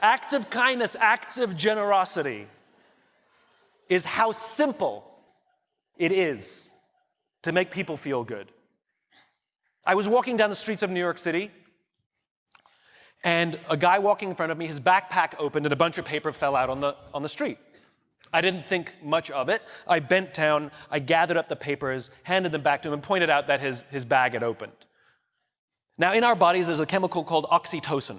acts of kindness, acts of generosity is how simple it is to make people feel good. I was walking down the streets of New York City, and a guy walking in front of me, his backpack opened and a bunch of paper fell out on the, on the street. I didn't think much of it. I bent down, I gathered up the papers, handed them back to him, and pointed out that his, his bag had opened. Now, in our bodies, there's a chemical called oxytocin.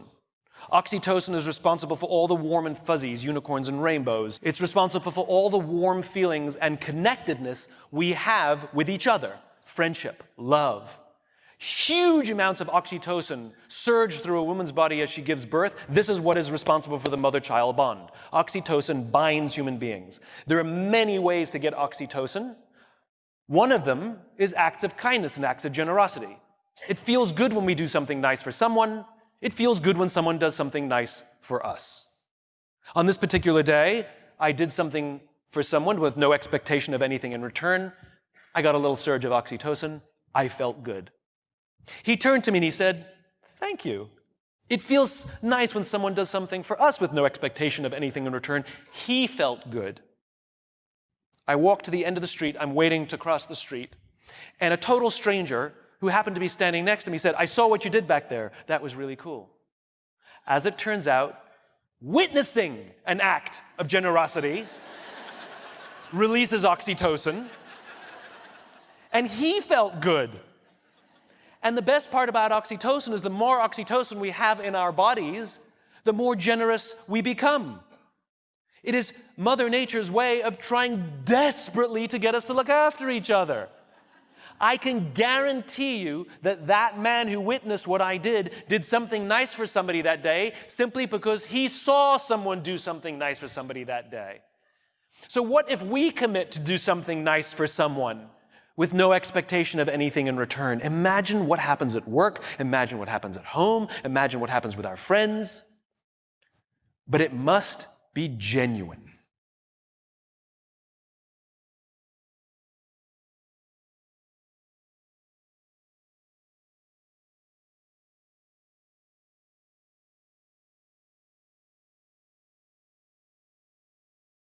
Oxytocin is responsible for all the warm and fuzzies, unicorns and rainbows. It's responsible for all the warm feelings and connectedness we have with each other friendship, love. Huge amounts of oxytocin surge through a woman's body as she gives birth. This is what is responsible for the mother child bond. Oxytocin binds human beings. There are many ways to get oxytocin. One of them is acts of kindness and acts of generosity. It feels good when we do something nice for someone. It feels good when someone does something nice for us. On this particular day, I did something for someone with no expectation of anything in return. I got a little surge of oxytocin. I felt good. He turned to me and he said, Thank you. It feels nice when someone does something for us with no expectation of anything in return. He felt good. I walked to the end of the street. I'm waiting to cross the street. And a total stranger who happened to be standing next to me said, I saw what you did back there. That was really cool. As it turns out, witnessing an act of generosity releases oxytocin, and he felt good. And the best part about oxytocin is the more oxytocin we have in our bodies, the more generous we become. It is Mother Nature's way of trying desperately to get us to look after each other. I can guarantee you that that man who witnessed what I did did something nice for somebody that day simply because he saw someone do something nice for somebody that day. So, what if we commit to do something nice for someone with no expectation of anything in return? Imagine what happens at work, imagine what happens at home, imagine what happens with our friends. But it must be genuine.